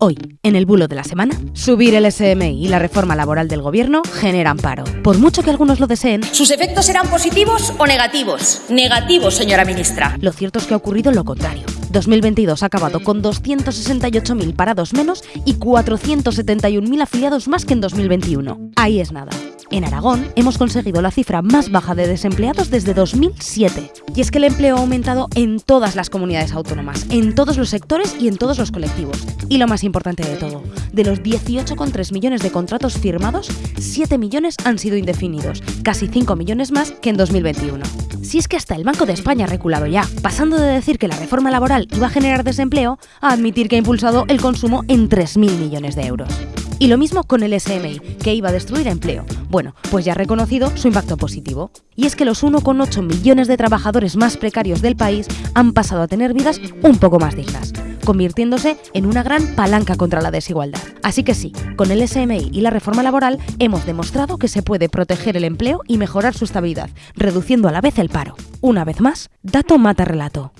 Hoy, en el bulo de la semana, subir el SMI y la reforma laboral del gobierno generan paro. Por mucho que algunos lo deseen, ¿Sus efectos serán positivos o negativos? Negativos, señora ministra. lo cierto es que ha ocurrido lo contrario. 2022 ha acabado con 268.000 parados menos y 471.000 afiliados más que en 2021. Ahí es nada. En Aragón hemos conseguido la cifra más baja de desempleados desde 2007. Y es que el empleo ha aumentado en todas las comunidades autónomas, en todos los sectores y en todos los colectivos. Y lo más importante de todo, de los 18,3 millones de contratos firmados, 7 millones han sido indefinidos, casi 5 millones más que en 2021. Si es que hasta el Banco de España ha reculado ya, pasando de decir que la reforma laboral iba a generar desempleo a admitir que ha impulsado el consumo en 3.000 millones de euros. Y lo mismo con el SMI, que iba a destruir empleo. Bueno, pues ya ha reconocido su impacto positivo. Y es que los 1,8 millones de trabajadores más precarios del país han pasado a tener vidas un poco más dignas, convirtiéndose en una gran palanca contra la desigualdad. Así que sí, con el SMI y la reforma laboral hemos demostrado que se puede proteger el empleo y mejorar su estabilidad, reduciendo a la vez el paro. Una vez más, dato mata relato.